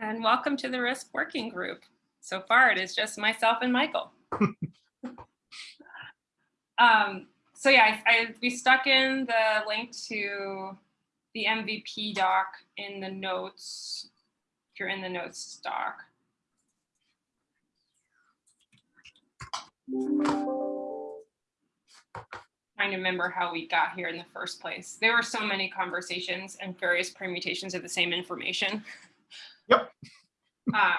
And welcome to the risk working group. So far, it is just myself and Michael. um, so yeah, I, I, we stuck in the link to the MVP doc in the notes. If you're in the notes doc. Trying to remember how we got here in the first place. There were so many conversations and various permutations of the same information. Yep. Uh,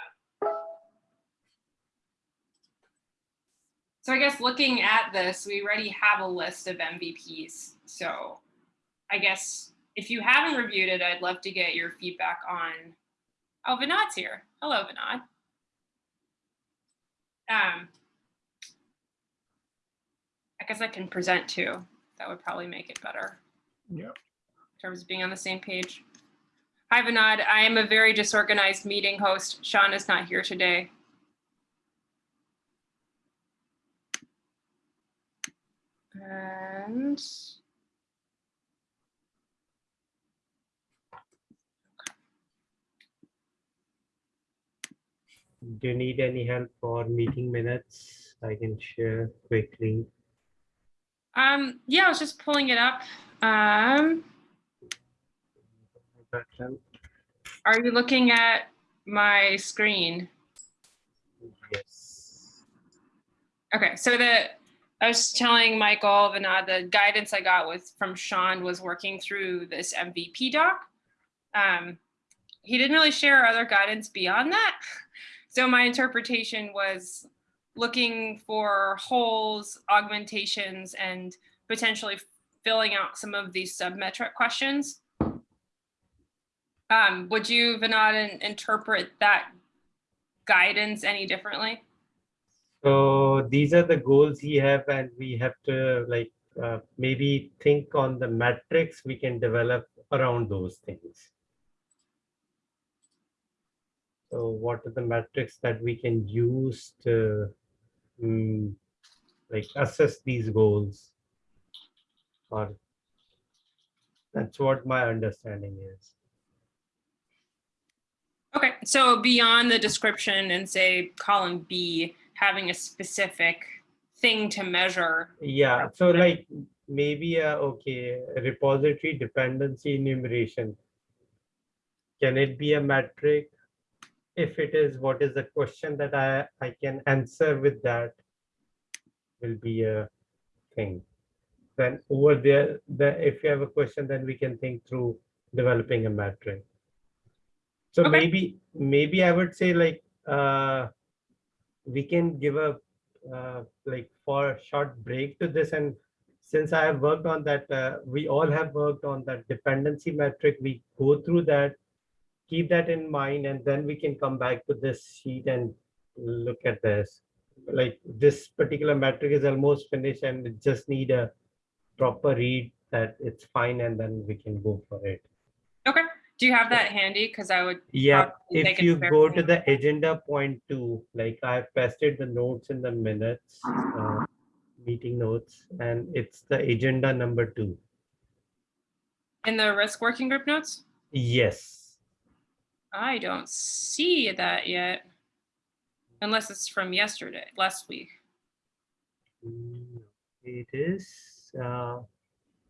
so I guess looking at this, we already have a list of MVPs. So I guess if you haven't reviewed it, I'd love to get your feedback on, oh, Vinod's here. Hello, Vinod. Um, I guess I can present too. That would probably make it better Yep. in terms of being on the same page. Hi, Vinod. I am a very disorganized meeting host. Sean is not here today. And Do you need any help for meeting minutes? I can share quickly. um, yeah, I was just pulling it up. Um, are you looking at my screen? Yes. Okay, so the I was telling Michael Vinod the guidance I got was from Sean was working through this MVP doc. Um, he didn't really share other guidance beyond that. So my interpretation was looking for holes, augmentations, and potentially filling out some of these submetric questions. Um, would you, Vinod, in- interpret that guidance any differently? So these are the goals we have and we have to like uh, maybe think on the metrics we can develop around those things. So what are the metrics that we can use to mm, like assess these goals? Or that's what my understanding is. So beyond the description and say column B, having a specific thing to measure. Yeah, so like maybe a, okay, repository dependency enumeration. Can it be a metric? If it is, what is the question that I, I can answer with that will be a thing. Then over there, the, if you have a question, then we can think through developing a metric. So Okay. maybe, maybe I would say like, uh, we can give a uh, like for a short break to this and since I have worked on that, uh, we all have worked on that dependency metric. We go through that, keep that in mind, and then we can come back to this sheet and look at this. Like this particular metric is almost finished and just need a proper read that it's fine and then we can go for it. Okay, do you have that handy? Because I would, Yeah, if you go to the agenda point two, like I've pasted the notes in the minutes, uh, meeting notes, and it's the agenda number two. in the risk working group notes? Yes. I don't see that yet. Unless it's from yesterday, last week. Mm, It is, uh,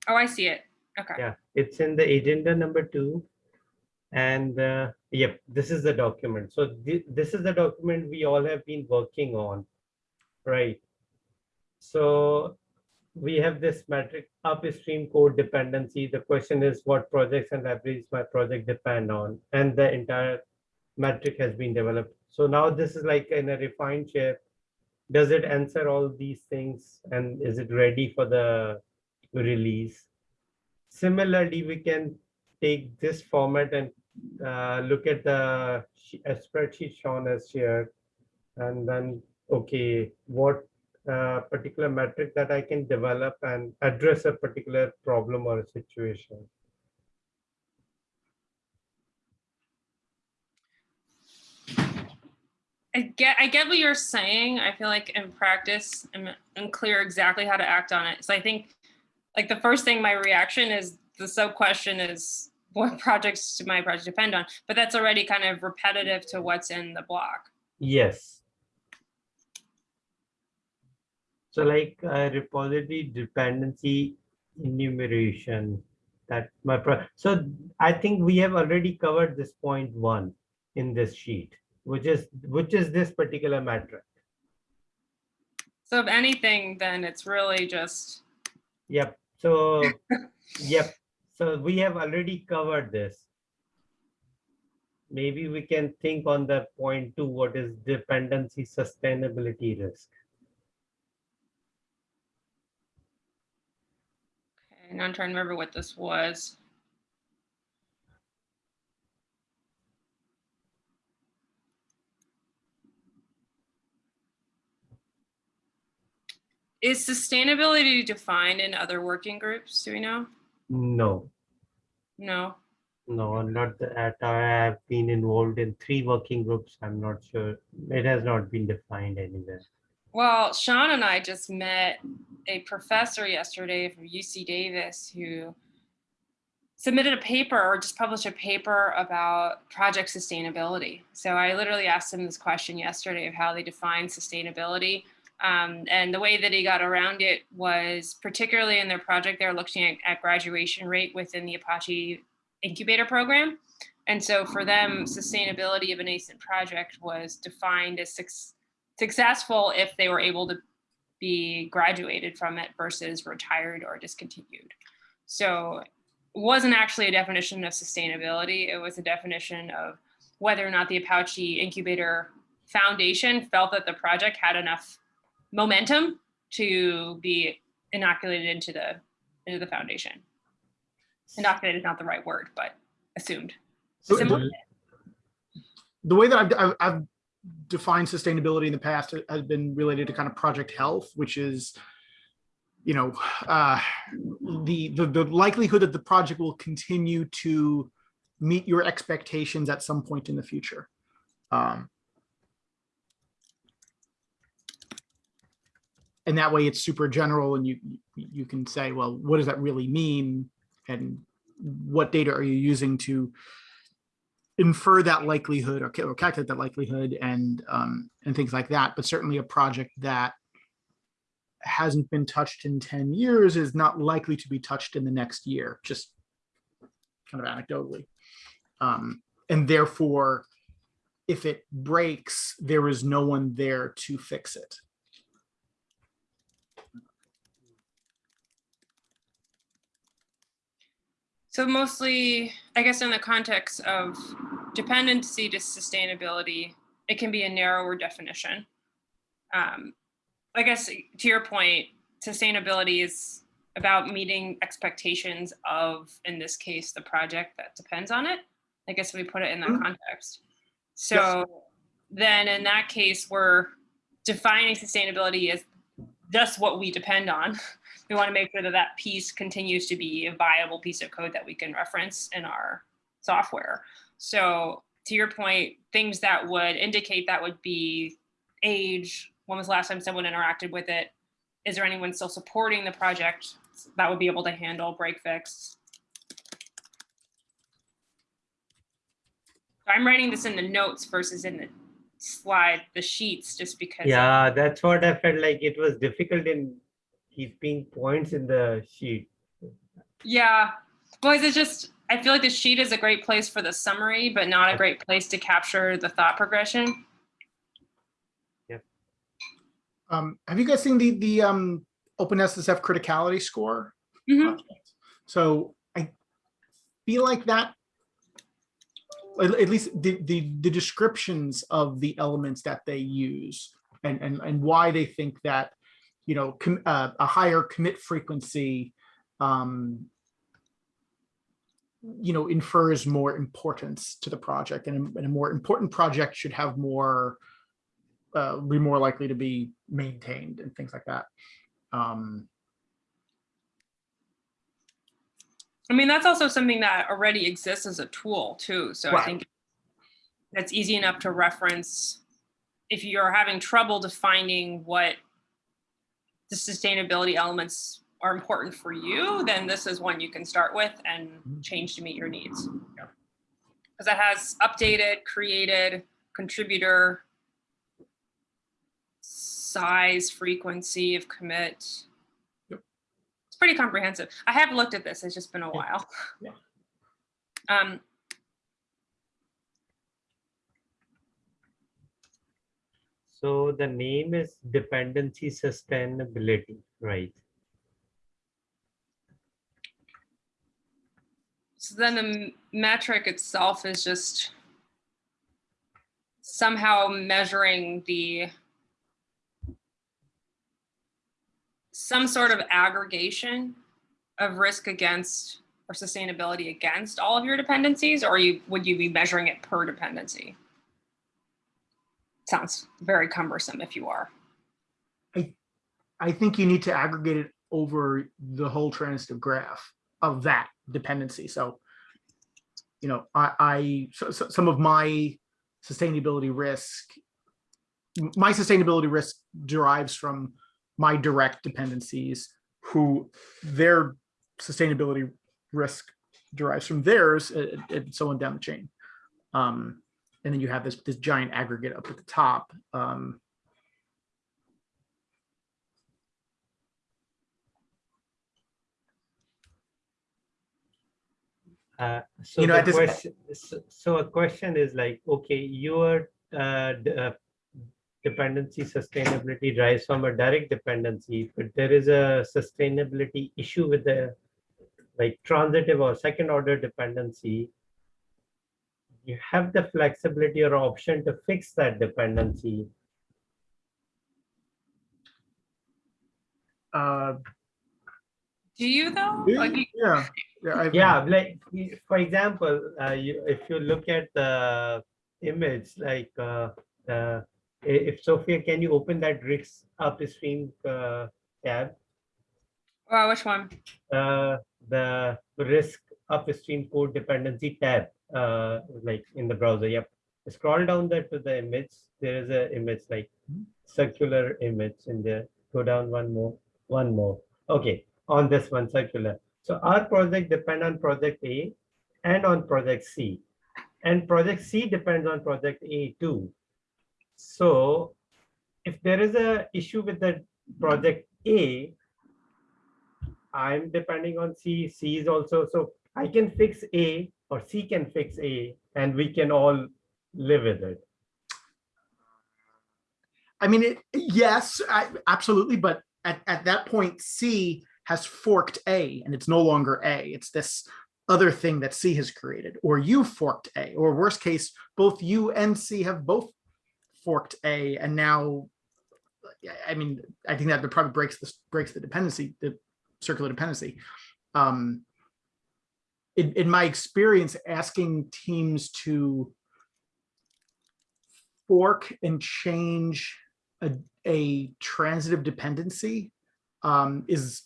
Oh, I see it. Okay. yeah, it's in the agenda number two. And, uh, yep, this is the document. So thi- this is the document we all have been working on, right? So we have this metric upstream code dependency. The question is what projects and libraries my project depend on, and the entire metric has been developed. So now this is like in a refined shape. Does it answer all these things and is it ready for the release? Similarly, we can take this format and uh, look at the spreadsheet Sean has shared. And then, okay, what uh, particular metric that I can develop and address a particular problem or a situation. I get I get what you're saying. I feel like in practice I'm unclear exactly how to act on it. So I think like the first thing my reaction is the sub question is what projects do my project depend on, but that's already kind of repetitive to what's in the block. Yes. So like uh, repository dependency enumeration, that my, pro so I think we have already covered this point one in this sheet, which is, which is this particular metric. So if anything, then it's really just, Yep, so, yep, so we have already covered this. Maybe we can think on that point two, what is dependency sustainability risk? okay, now I'm trying to remember what this was. Is sustainability defined in other working groups? Do we know? No, No. no, not that I have been involved in three working groups. I'm not sure. It has not been defined anywhere. Well, Sean and I just met a professor yesterday from UC Davis who submitted a paper or just published a paper about project sustainability. So I literally asked him this question yesterday of how they define sustainability. Um, and the way that he got around it was particularly in their project, they're looking at, at graduation rate within the Apache incubator program. And so for them, sustainability of a nascent project was defined as successful if they were able to be graduated from it versus retired or discontinued. So it wasn't actually a definition of sustainability. It was a definition of whether or not the Apache Incubator Foundation felt that the project had enough momentum to be inoculated into the into the foundation. Inoculated is not the right word, but assumed. So the- The way that I've, I've, I've defined sustainability in the past has been related to kind of project health, which is, you know, uh, the, the, the likelihood that the project will continue to meet your expectations at some point in the future. Um, and that way it's super general and you, you can say, well, what does that really mean? And what data are you using to infer that likelihood or, or calculate that likelihood and um, and things like that. But certainly a project that hasn't been touched in 10 years is not likely to be touched in the next year, just kind of anecdotally. Um, and therefore, if it breaks, there is no one there to fix it. So mostly, I guess in the context of dependency to sustainability, it can be a narrower definition. Um, I guess to your point, sustainability is about meeting expectations of, in this case, the project that depends on it. I guess we put it in that Mhm. context. So then in that case, we're defining sustainability as just what we depend on. We want to make sure that that piece continues to be a viable piece of code that we can reference in our software. So to your point, things that would indicate that would be age, when was the last time someone interacted with it? Is there anyone still supporting the project that would be able to handle break fix? I'm writing this in the notes versus in the slide, the sheets, just because. Yeah, that's what I felt like it was difficult in keeping points in the sheet. Yeah, boys, it's just, I feel like the sheet is a great place for the summary, but not a great place to capture the thought progression. Um, have you guys seen the the um, OpenSSF criticality score? Mhm. So I feel like that, at, at least the, the the descriptions of the elements that they use and and and why they think that you know uh, a higher commit frequency um, you know infers more importance to the project and a, and a more important project should have more uh, be more likely to be maintained and things like that. Um, I mean, that's also something that already exists as a tool too. So I think that's easy enough to reference if you're having trouble defining what the sustainability elements are important for you, then this is one you can start with and change to meet your needs. Because it has updated, created, contributor, size, frequency of commit. Yep. It's pretty comprehensive. I have looked at this, it's just been a while. Yeah. Um, So the name is dependency sustainability, right? So then the metric itself is just somehow measuring the some sort of aggregation of risk against or sustainability against all of your dependencies, or you would you be measuring it per dependency? Sounds very cumbersome if you are. I I think you need to aggregate it over the whole transitive graph of that dependency. So, you know, I, I so, so some of my sustainability risk, my sustainability risk derives from my direct dependencies, who their sustainability risk derives from theirs, uh, and so on down the chain. Um, and then you have this this giant aggregate up at the top. Um, Uh, So You know, the question, so- so a question is like, okay, your uh, uh, dependency sustainability drives from a direct dependency, but there is a sustainability issue with the like transitive or second order dependency. You have the flexibility or option to fix that dependency. uh, Do you though? Yeah, Like, you- yeah, yeah. Yeah, like, for example, uh, you, if you look at the image, like, uh, uh, if Sophia, can you open that risk upstream uh, tab? oh, which one? Uh, the risk upstream code dependency tab, uh, like in the browser, yep. Scroll down there to the image, there is a image like circular image in there. Go down one more, one more. Okay, on this one circular. So our project depend on project A and on project C. And project C depends on project A too. So if there is a issue with the project A, I'm depending on C, C is also, so I can fix A or C can fix A and we can all live with it. I mean, it, yes, I, absolutely, but at, at that point, C has forked A and it's no longer A. It's this other thing that C has created, or you forked A, or worst case, both you and C have both forked A, and now, I- mean, I think that probably breaks this breaks the dependency, the circular dependency. Um, in, in my experience, asking teams to fork and change a, a transitive dependency um, is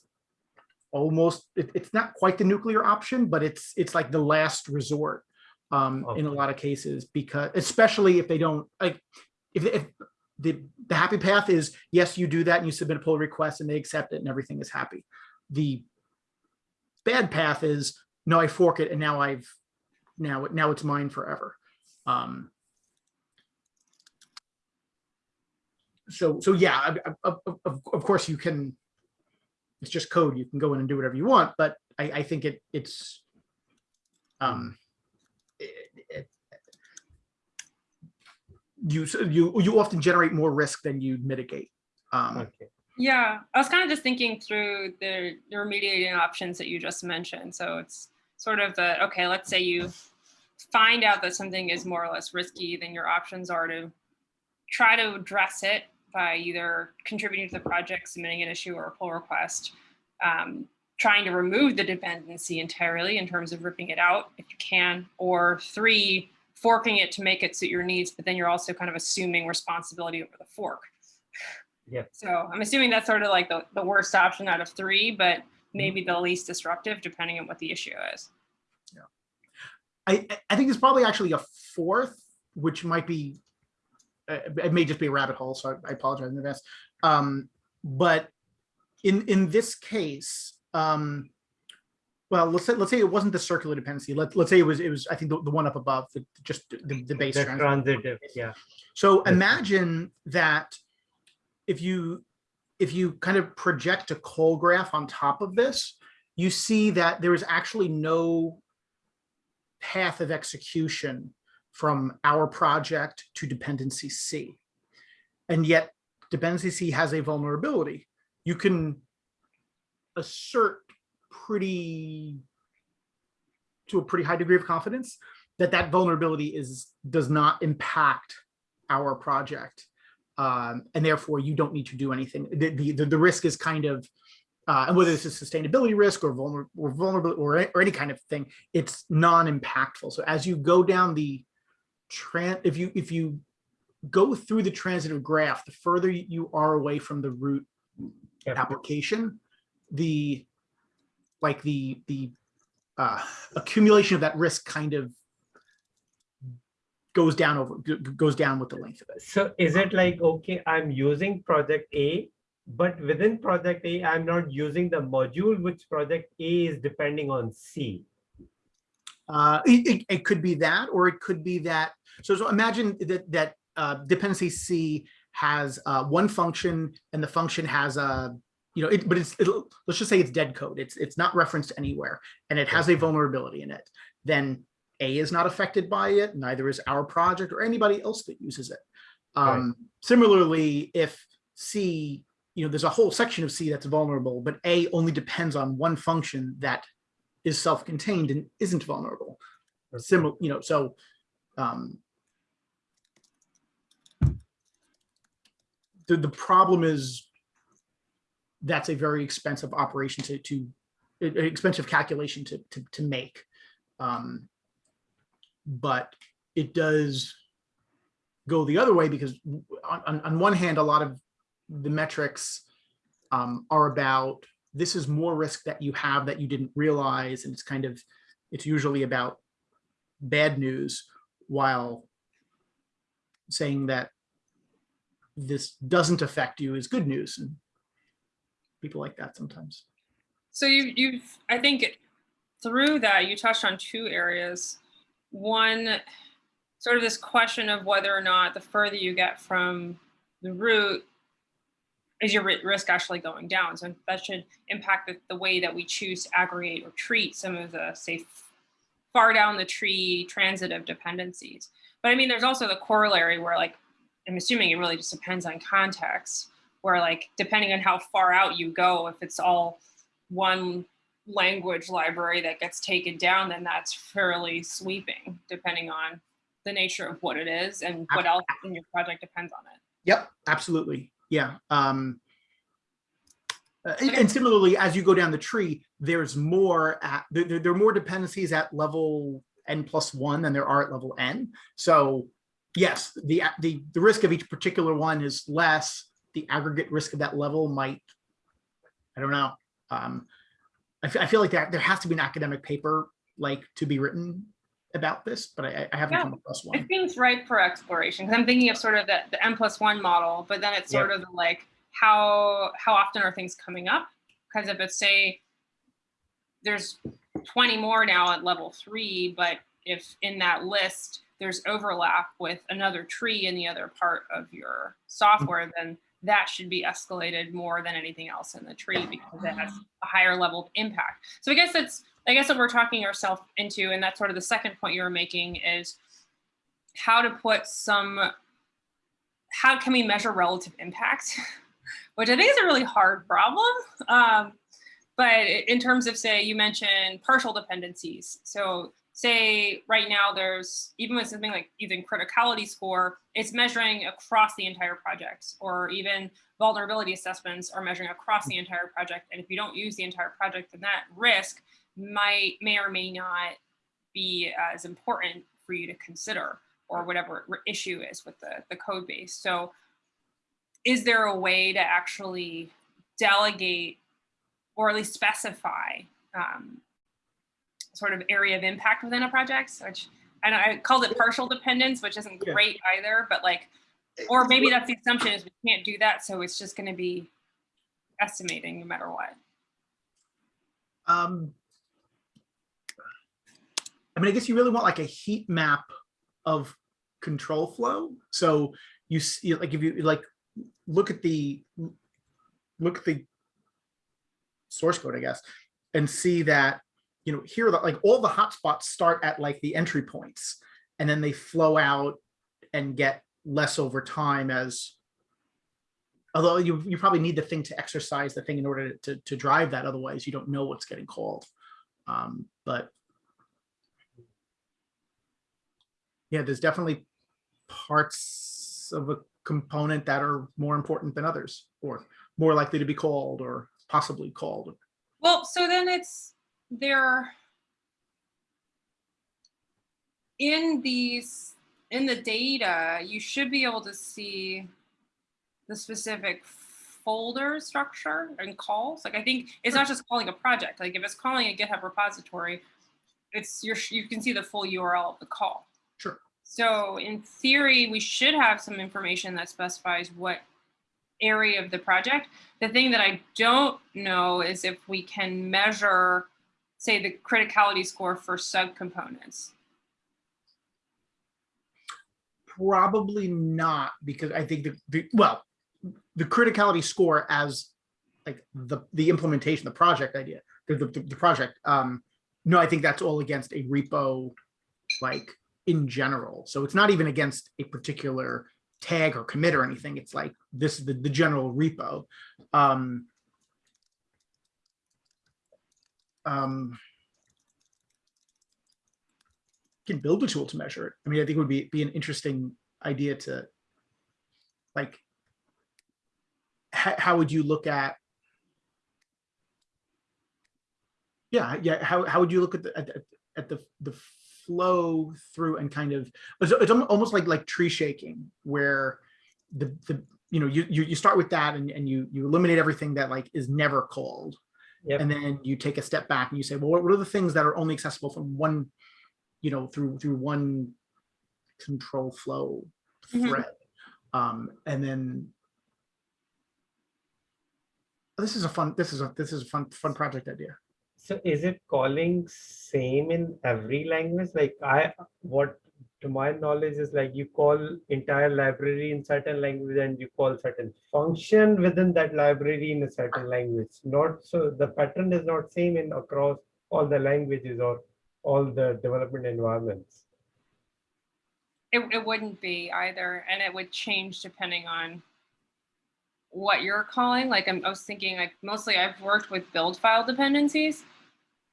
almost, it- it's not quite the nuclear option, but it's, it's like the last resort um, in a lot of cases, because especially if they don't, like, if, if the, the happy path is, yes, you do that and you submit a pull request and they accept it and everything is happy. The bad path is, no, I fork it and now I've, now, now it's mine forever. Um, so so yeah I- I- of, of, of of course you can it's just code you can go in and do whatever you want but i i think it it's um it, it- you you you often generate more risk than you mitigate um Okay. Yeah, I was kind of just thinking through the, the remediating options that you just mentioned. So it's sort of the, okay, let's say you find out that something is more or less risky, then your options are to try to address it by either contributing to the project, submitting an issue or a pull request, um, trying to remove the dependency entirely in terms of ripping it out if you can, or three, forking it to make it suit your needs, but then you're also kind of assuming responsibility over the fork. Yeah. So I'm assuming that's sort of like the, the worst option out of three, but maybe the least disruptive depending on what the issue is. I, I- I think there's probably actually a fourth, which might be, uh, it may just be a rabbit hole, so I I apologize in advance. Um, but in, in this case, um, well, let's say, let's say it wasn't the circular dependency. Let, let's say it was, it was, I think the, the one up above, the, just the, the base. The transit. transitive, yeah. So imagine that if you, if you kind of project a call graph on top of this, you see that there is actually no path of execution from our project to dependency C. And yet dependency C has a vulnerability. You can assert pretty, to a pretty high degree of confidence that that vulnerability is, does not impact our project. Um, and therefore you don't need to do anything. The, the, the, risk is kind of, uh, and whether it's a sustainability risk or vulnerable or vulnerable or, or any kind of thing, it's non-impactful. So as you go down the tran, if you, if you go through the transitive graph, the further you are away from the root Yeah. application, the, like the, the uh, accumulation of that risk kind of goes down over, goes down with the length of it. So is it like, okay, I'm using project A, but within project A, I'm not using the module which project A is depending on C? Uh, it, it, it could be that, or it could be that, so, so imagine that, that, uh, dependency C has, uh, one function and the function has a, you know, it, but it's, it'll, let's just say it's dead code. It's, it's not referenced anywhere and it has a vulnerability in it. Then A is not affected by it, neither is our project or anybody else that uses it. Right. Um, similarly, if C, you know, there's a whole section of C that's vulnerable, but A only depends on one function that is self-contained and isn't vulnerable. Similar, you know, so, um, the, the problem is that's a very expensive operation to, to, expensive calculation to, to, to make. Um, but it does go the other way because on, on, on one hand, a lot of the metrics um, are about this is more risk that you have that you didn't realize. And it's kind of, it's usually about bad news while saying that this doesn't affect you is good news. And people like that sometimes. So you, you've, I think through that, you touched on two areas. One, sort of this question of whether or not the further you get from the root, is your risk actually going down? So that should impact the, the way that we choose to aggregate or treat some of the, say, far down the tree transitive dependencies. But I mean, there's also the corollary where like, I'm assuming it really just depends on context, where like, depending on how far out you go, if it's all one language library that gets taken down, then that's fairly sweeping, depending on the nature of what it is and what else in your project depends on it. Yep, absolutely. Yeah. Um, uh, and, similarly, as you go down the tree, there's more at there, there there are more dependencies at level n plus one than there are at level n. So yes, the the the risk of each particular one is less. The aggregate risk of that level might, I don't know. Um, I, I feel like there there has to be an academic paper like to be written about this, but I, I haven't Yeah. come across one. It seems ripe for exploration because I'm thinking of sort of the, the M plus one model, but then it's sort of like how how often are things coming up? Because if it's say there's 20 more now at level three, but if in that list there's overlap with another tree in the other part of your mm. software, then that should be escalated more than anything else in the tree because it has a higher level of impact. So I guess that's I guess what we're talking ourselves into, and that's sort of the second point you were making is how to put some, how can we measure relative impact? Which I think is a really hard problem. Um, but in terms of say, you mentioned partial dependencies. So say right now there's, even with something like even criticality score, it's measuring across the entire project or even vulnerability assessments are measuring across the entire project. And if you don't use the entire project, then that risk might may or may not be as important for you to consider or whatever issue is with the, the code base. So is there a way to actually delegate or at least specify um, sort of area of impact within a project? Which I, know I called it partial dependence, which isn't Yeah. great either, but like, or maybe that's the assumption is we can't do that. So it's just going to be estimating no matter what. Um, I mean, I guess you really want like a heat map of control flow. So you see, like, if you like, look at the, look at the source code, I guess, and see that, you know, here, that like, all the hotspots start at like the entry points, and then they flow out and get less over time as, although you, you probably need the thing to exercise the thing in order to, to drive that, otherwise you don't know what's getting called. Um, but yeah, there's definitely parts of a component that are more important than others, or more likely to be called or possibly called. Well, so then it's there in these in the data, you should be able to see the specific folder structure and calls. Like I think it's not just calling a project. Like if it's calling a GitHub repository, it's your you can see the full URL of the call. Sure. So in theory, we should have some information that specifies what area of the project. The thing that I don't know is if we can measure, say, the criticality score for subcomponents. Probably not, because I think the, the, well, the criticality score as like the, the implementation, the project idea, the, the, the project, um, no, I think that's all against a repo, like in general. So it's not even against a particular tag or commit or anything. It's like this is the, the general repo. Um, um, can build a tool to measure it. I mean, I think it would be, be an interesting idea to like, how, would you look at yeah, yeah. How, how would you look at the, at, the- at the, the flow through and kind of, it's, it's almost like, like tree shaking where the, the, you know, you, you, you start with that and, and you, you eliminate everything that like is never called. Yep. And then you take a step back and you say, well, what what are the things that are only accessible from one, you know, through, through one control flow Mhm. thread? Um, and then this is a fun, this is a, this is a fun, fun project idea. So is it calling same in every language? Like I, what to my knowledge is like you call entire library in certain language and you call certain function within that library in a certain language. Not so the pattern is not same in across all the languages or all the development environments. It, it wouldn't be either, and it would change depending on what you're calling. Like I'm, I was thinking, like mostly I've worked with build file dependencies.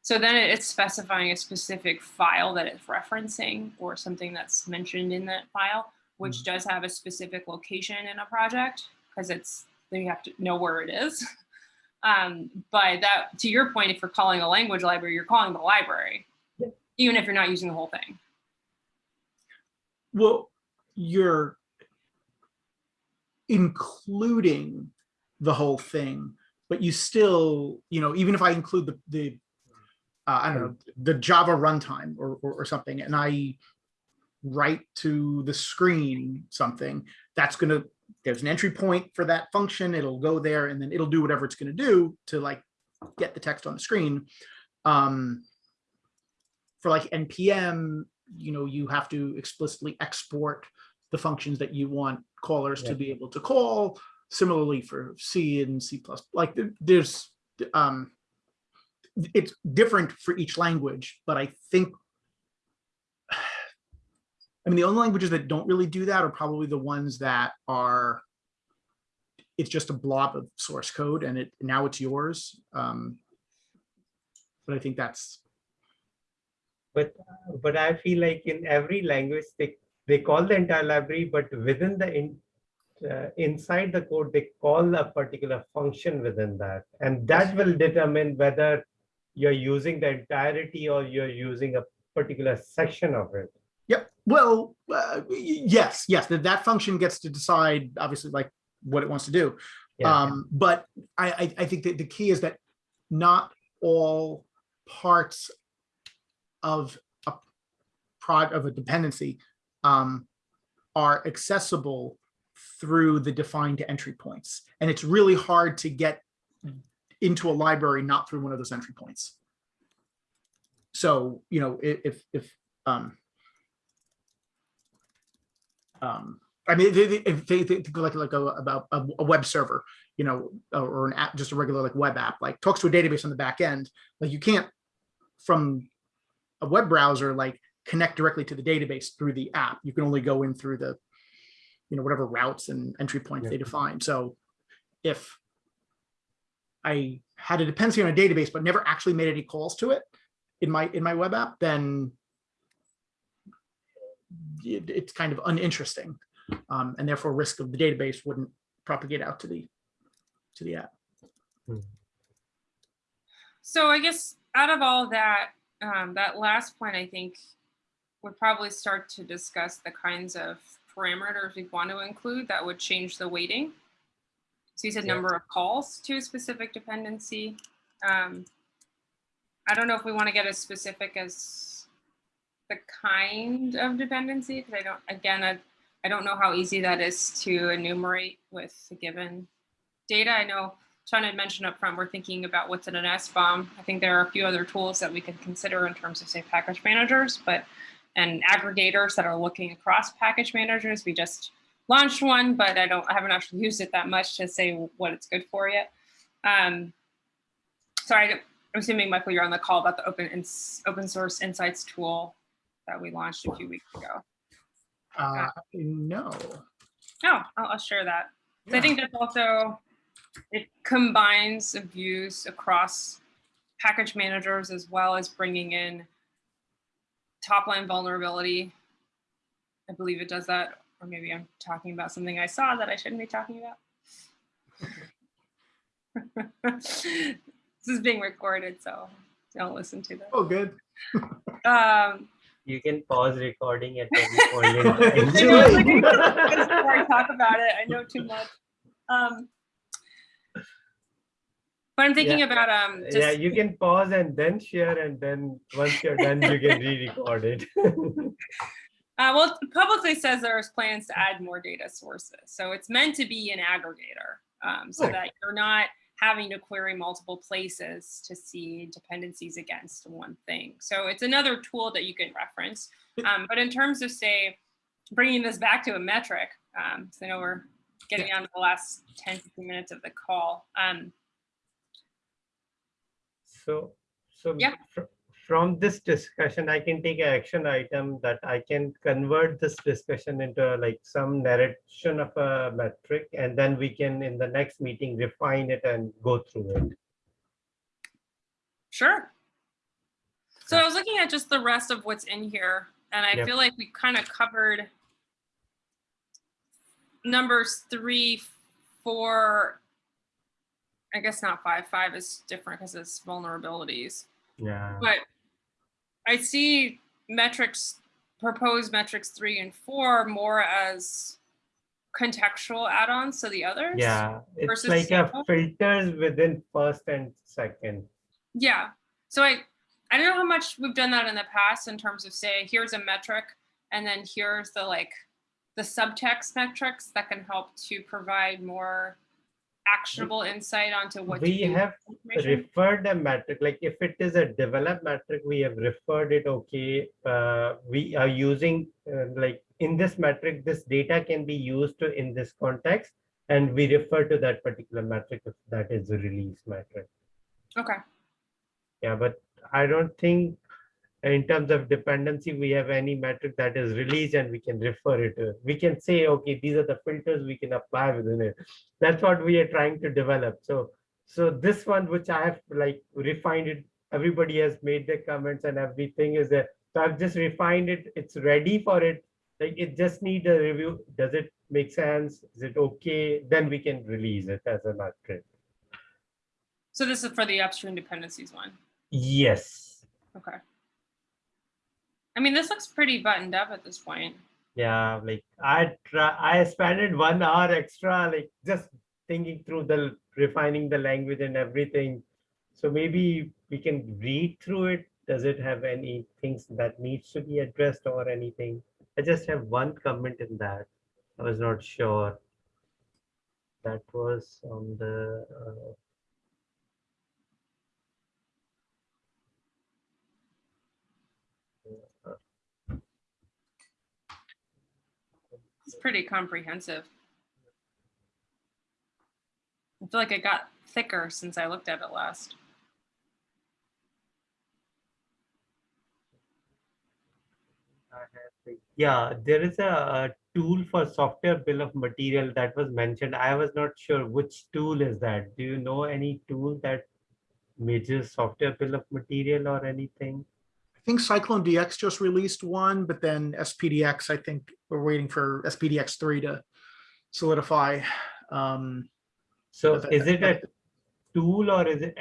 So then it's specifying a specific file that it's referencing or something that's mentioned in that file, which does have a specific location in a project because it's then you have to know where it is. Um, but that, to your point, if you're calling a language library, you're calling the library, Yeah. even if you're not using the whole thing. Well, you're including the whole thing, but you still, you know, even if I include the, the, uh, I don't know, the Java runtime or, or, or something, and I write to the screen something, that's gonna, there's an entry point for that function, it'll go there and then it'll do whatever it's gonna do to like get the text on the screen. Um, for like NPM, you know, you have to explicitly export the functions that you want callers to be able to call. Similarly for C and C++, plus, like there's, um, it's different for each language, but I think, I mean, the only languages that don't really do that are probably the ones that are, it's just a blob of source code and it, now it's yours. Um, But I think that's, But, but I feel like in every language, they, they call the entire library, but within the, in, uh, inside the code, they call a particular function within that. And that will determine whether you're using the entirety or you're using a particular section of it. Yep. Well, uh, yes, yes, that, that function gets to decide, obviously, like what it wants to do. Yeah. Um, but I, I, I think that the key is that not all parts of a prod of a dependency um, are accessible through the defined entry points. And it's really hard to get into a library, not through one of those entry points. So, you know, if, if, um, um, I mean, if they think like, like a, about a, a web server, you know, or or an app, just a regular like web app, like talks to a database on the back end, like you can't from a web browser, like connect directly to the database through the app. You can only go in through the, you know, whatever routes and entry points they define. So if I had a dependency on a database, but never actually made any calls to it in my, in my web app, then it- it's kind of uninteresting. Um, and therefore risk of the database wouldn't propagate out to the, to the app. So I guess out of all that, um, that last point, I think would probably start to discuss the kinds of parameters we want to include that would change the weighting. So you said Yeah. number of calls to a specific dependency. Um, I don't know if we want to get as specific as the kind of dependency, because I don't, again, I, I don't know how easy that is to enumerate with the given data. I know Sean had mentioned up front, we're thinking about what's in an SBOM. I think there are a few other tools that we could consider in terms of say package managers, but and aggregators that are looking across package managers. We just launched one, but I don't I haven't actually used it that much to say what it's good for yet. Um, sorry, I'm assuming Michael, you're on the call about the open open source insights tool that we launched a few weeks ago. Uh, no. Oh, I'll, I'll share that. So I think that's also, it combines views across package managers as well as bringing in top line vulnerability. I believe it does that, or maybe I'm talking about something I saw that I shouldn't be talking about. This is being recorded, so don't listen to that. Oh, good. Um, You can pause recording at any point in I know, it's like, time. before I talk about it, I know too much. Um, but I'm thinking about um, just, Yeah, you can pause and then share and then once you're done, you can re-record it. Uh, well, it publicly says there's plans to add more data sources. So it's meant to be an aggregator um, so Cool. that you're not having to query multiple places to see dependencies against one thing. So it's another tool that you can reference. Um, but in terms of say, bringing this back to a metric, um, so I know we're getting down to the last 10, 15 minutes of the call. Um, So, so Yeah. Fr- from this discussion, I can take an action item that I can convert this discussion into uh, like some narration of a metric, and then we can in the next meeting refine it and go through it. Sure. So I was looking at just the rest of what's in here, and I Yep. feel like we kind of covered numbers three, four, I guess not five. Five is different because it's vulnerabilities. Yeah. But I see metrics, proposed metrics three and four more as contextual add-ons to the others. Yeah, it's like a filters within first and second. Yeah. So I I don't know how much we've done that in the past in terms of say here's a metric and then here's the like the subtext metrics that can help to provide more actionable insight onto what We have referred a metric, like if it is a developed metric, we have referred it, okay, uh, we are using, uh, like, in this metric, this data can be used to in this context, and we refer to that particular metric if that is a release metric. Okay. Yeah, but I don't think in terms of dependency, we have any metric that is released and we can refer it to. We can say, okay, these are the filters we can apply within it. That's what we are trying to develop. So, so this one, which I have like refined it, everybody has made their comments and everything is there. So I've just refined it. It's ready for it. Like it just need a review. Does it make sense? Is it okay? Then we can release it as a metric. So this is for the upstream dependencies one. Yes. Okay. I mean, this looks pretty buttoned up at this point. Yeah, like I try, I spent one hour extra, like just thinking through the refining the language and everything. So maybe we can read through it. Does it have any things that needs to be addressed or anything? I just have one comment in that. I was not sure. That was on the uh, pretty comprehensive. I feel like it got thicker since I looked at it last. Yeah, there is a, a tool for software bill of material that was mentioned. I was not sure which tool is that. Do you know any tool that measures software bill of material or anything? I think Cyclone DX just released one, but then SPDX, I think we're waiting for SPDX three to solidify. Um, So is it a tool or is it,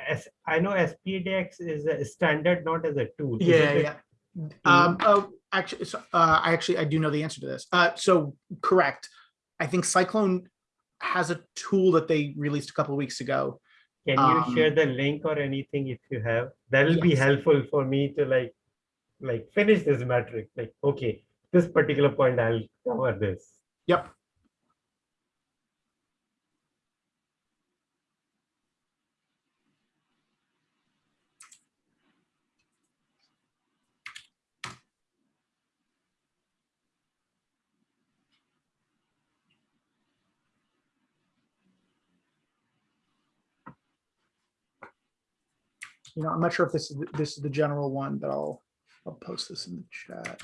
I know SPDX is a standard, not as a tool. Is Yeah, yeah. Um, oh, actually, so, uh, I actually, I do know the answer to this. Uh, so correct. I think Cyclone has a tool that they released a couple of weeks ago. Can you um, share the link or anything if you have? That'll be helpful for me to like, like finish this metric, like, okay, this particular point I'll cover this. Yep. You know, I'm not sure if this is, the- this is the general one, but I'll, I'll post this in the chat.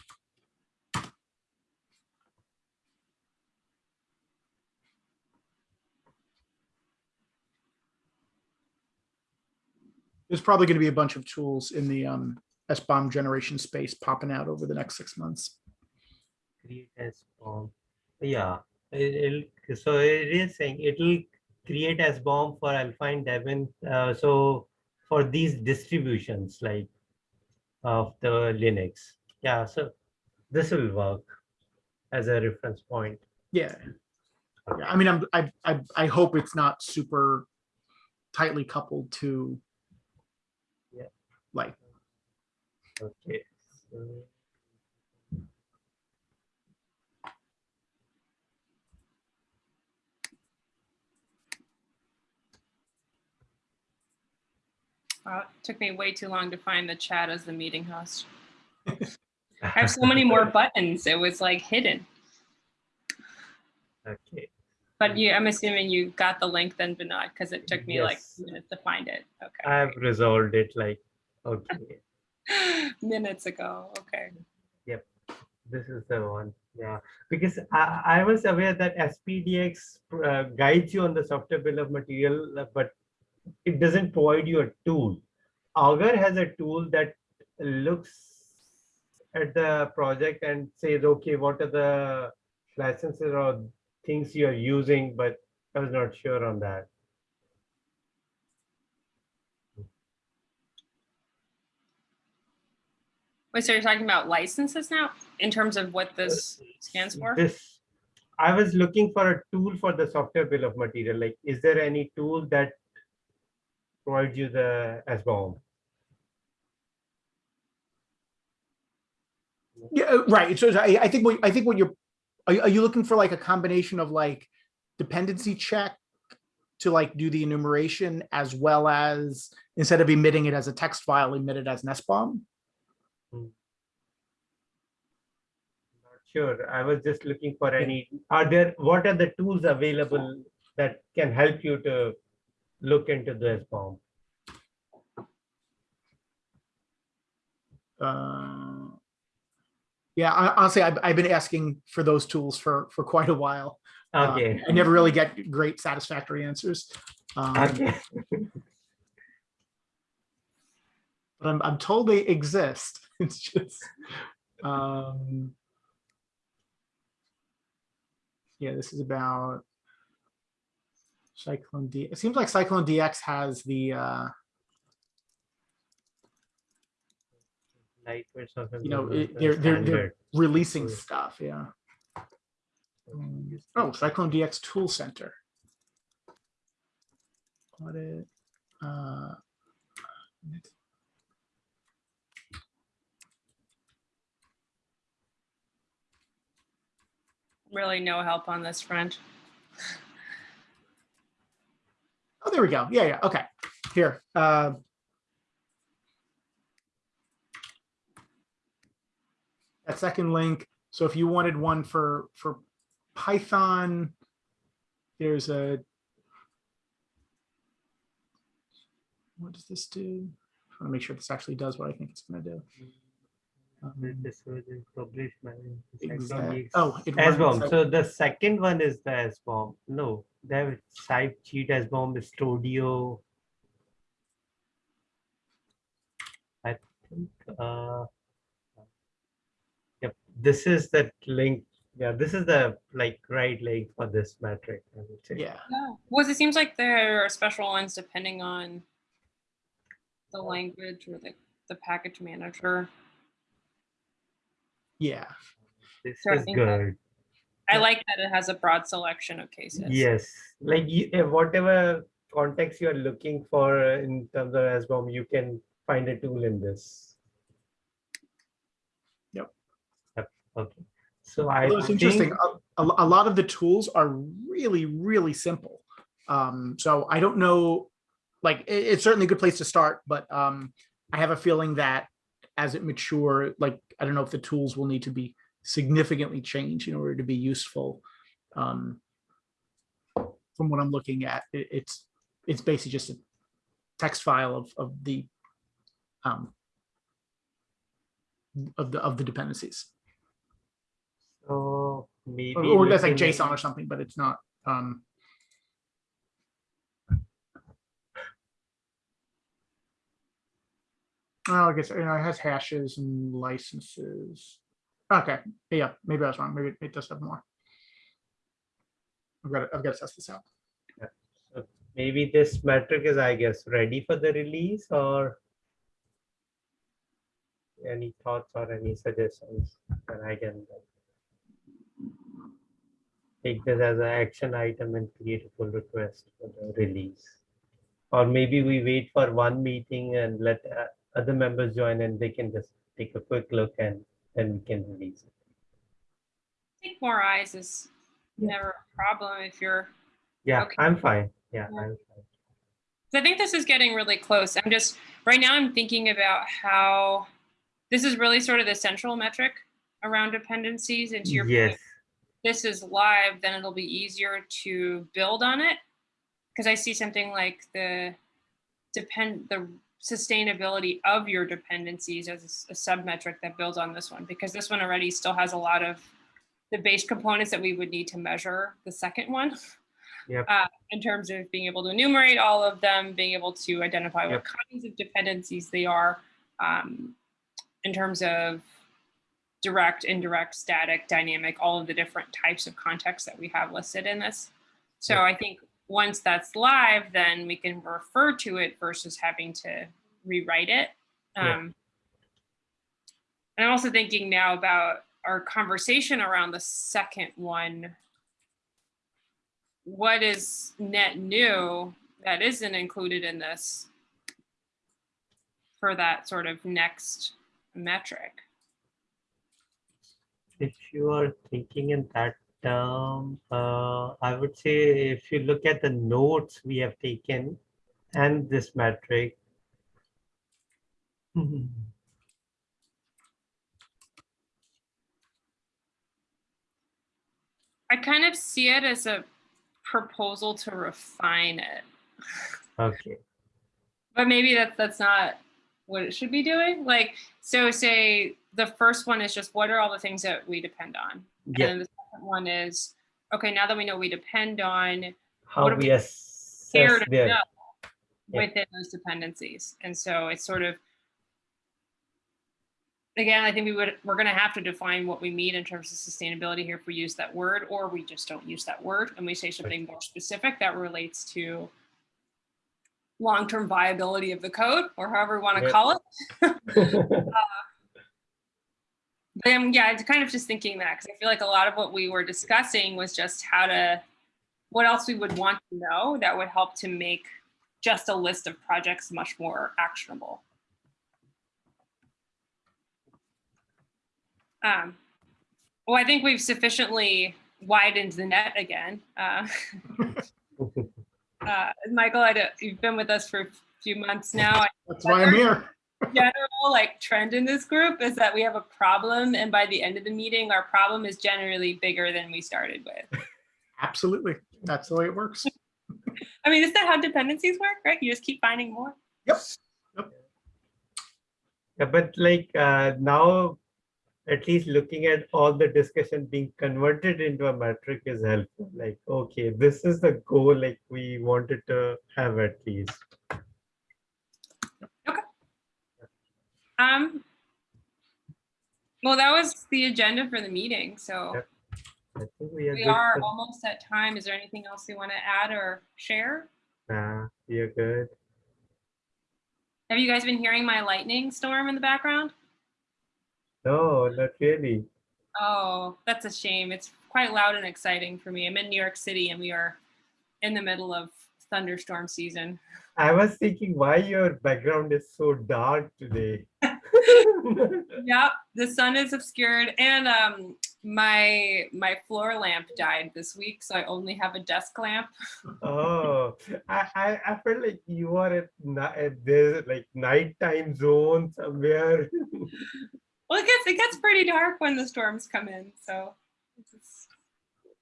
There's probably going to be a bunch of tools in the um, SBOM generation space popping out over the next six months. Create as bomb. Yeah, it- it'll, so it is saying it'll create SBOM for Alpine Debian. Uh, so for these distributions like of the Linux. Yeah, so this will work as a reference point. Yeah. Yeah, I mean, I'm, I, I, I hope it's not super tightly coupled to Yeah. like, Okay. so- Wow, it took me way too long to find the chat as the meeting host. I have so many more buttons. It was like hidden. Okay. But you, I'm assuming you got the link then, Vinod, because it took me like minutes to find it. Okay. I've resolved it like, okay, Minutes ago. Okay. Yep. This is the one. Yeah, because I, I was aware that SPDX uh, guides you on the software bill of material, uh, but it doesn't provide you a tool. Augur has a tool that looks at the project and says, okay, what are the licenses or things you're using, but I was not sure on that. Wait, so you're talking about licenses now in terms of what this stands for? This, I was looking for a tool for the software bill of material. Like, is there any tool that provides you the SBOM? yeah, uh, right. So I, I think what, I think what you're, are, you- are you looking for like a combination of like dependency check to like do the enumeration as well as instead of emitting it as a text file, emit it as an SBOM? Not Sure, I was just looking for any, are there, what are the tools available that can help you to look into this SBOM? Uh, yeah, I, honestly, I've, I've been asking for those tools for, for quite a while. Uh, Okay, I never really get great satisfactory answers. Um, okay, but I'm, I'm told they exist. It's just, um, yeah, this is about Cyclone D. It seems like Cyclone DX has the, uh, lightweight software you know, it- they're, they're, they're releasing Cool. stuff, yeah. Um, Oh, Cyclone DX Tool Center. Audit. uh, Really no help on this front. Oh, there we go. Yeah, yeah, okay. Here. uh, That second link. So if you wanted one for, for Python, there's a what does this do? I want to make sure this actually does what I think it's going to do. Um, This was in published management exact- Oh, it runs SBOM. like- So the second one is the SBOM. No, they have site cheat SBOM, Studio. I think, uh, yep, this is that link. Yeah, this is the like right link for this metric. I would say. yeah, Yeah. Well, it seems like there are special ones depending on the language or the, the package manager. Yeah. This So I is that- good. I like that it has a broad selection of cases. Yes, like you, eh, whatever context you are looking for in terms of SBOM, you can find a tool in this. Yep. Yep, Okay, so I Although it's interesting, think, a, a a lot of the tools are really, really simple. Um, so I don't know, like, it- it's certainly a good place to start, but um, I have a feeling that as it mature, like, I don't know if the tools will need to be significantly changed in order to be useful. Um, from what I'm looking at, it, it's, it's basically just a text file of, of the um, of the, of the dependencies. so maybe. Or, or that's like JSON or something, but it's not, um. Well, I guess, you know, it has hashes and licenses. Okay, yeah, maybe I was wrong. Maybe it does have more. I've got to, I've got to test this out. Maybe this metric is, I guess, ready for the release or? Any thoughts or any suggestions that I can? Take this as an action item and create a pull request for the release. Or maybe we wait for one meeting and let uh, other members join and they can just take a quick look and then we can release it. I think more eyes is Yeah. never a problem if you're Yeah, Okay. I'm fine. Yeah, Yeah. I'm fine. So I think this is getting really close. I'm just, right now I'm thinking about how, this is really sort of the central metric around dependencies and to your point, Yes, this is live, then it'll be easier to build on it. Because I see something like the depend, the sustainability of your dependencies as a, sub-metric that builds on this one, because this one already still has a lot of the base components that we would need to measure the second one. Yep. Uh, in terms of being able to enumerate all of them, being able to identify what kinds of dependencies they are, um, in terms of direct, indirect, static, dynamic, all of the different types of contexts that we have listed in this. So Yeah. I think once that's live, then we can refer to it versus having to rewrite it. Um, and I'm also thinking now about our conversation around the second one. What is net new that isn't included in this for that sort of next metric? if you are thinking in that term, uh, I would say if you look at the notes we have taken and this metric. I kind of see it as a proposal to refine it. Okay, But maybe that that's not what it should be doing. Like, so say the first one is just what are all the things that we depend on? And yeah, then the second one is, okay, now that we know we depend on, how do we we assess care to their, know Yeah. within those dependencies. And so it's sort of, again, I think we would, we're gonna have to define what we mean in terms of sustainability here if we use that word, or we just don't use that word and we say something more specific that relates to long-term viability of the code, or however we wanna Yep. call it. But uh, um, yeah, it's kind of just thinking that because I feel like a lot of what we were discussing was just how to, what else we would want to know that would help to make just a list of projects much more actionable. Um, well, I think we've sufficiently widened the net again. Uh, uh, Michael, I you've been with us for a few months now. That's why I'm here. General like trend in this group is that we have a problem and by the end of the meeting, our problem is generally bigger than we started with. Absolutely. That's the way it works. I mean, is that how dependencies work, right? You just keep finding more. Yep. Yep. Yeah, but like uh, now, at least looking at all the discussion being converted into a metric is helpful. Like, okay, this is the goal like we wanted to have at least. Um, well, that was the agenda for the meeting, so Yep. I think we are. we good are for- almost at time. Is there anything else you want to add or share? Nah, we are good. Have you guys been hearing my lightning storm in the background? No, not really. Oh, that's a shame. It's quite loud and exciting for me. I'm in New York City and we are in the middle of thunderstorm season. I was thinking why your background is so dark today. yeah, the sun is obscured and um my my floor lamp died this week, so I only have a desk lamp. oh, I, I I felt like you are at, at there's like nighttime zone somewhere. Well, it gets it gets pretty dark when the storms come in, so this is,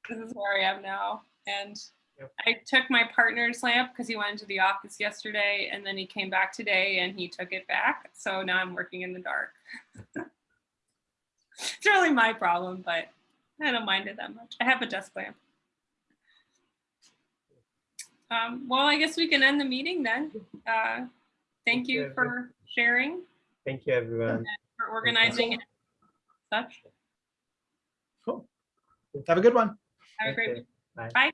this is where I am now. And. I took my partner's lamp because he went to the office yesterday, and then he came back today and he took it back. So now I'm working in the dark. it's really my problem, but I don't mind it that much. I have a desk lamp. Um, well, I guess we can end the meeting then. Uh, thank you for sharing, Thank you, everyone. for organizing such. Cool. Have a good one. Have a great bye. Bye.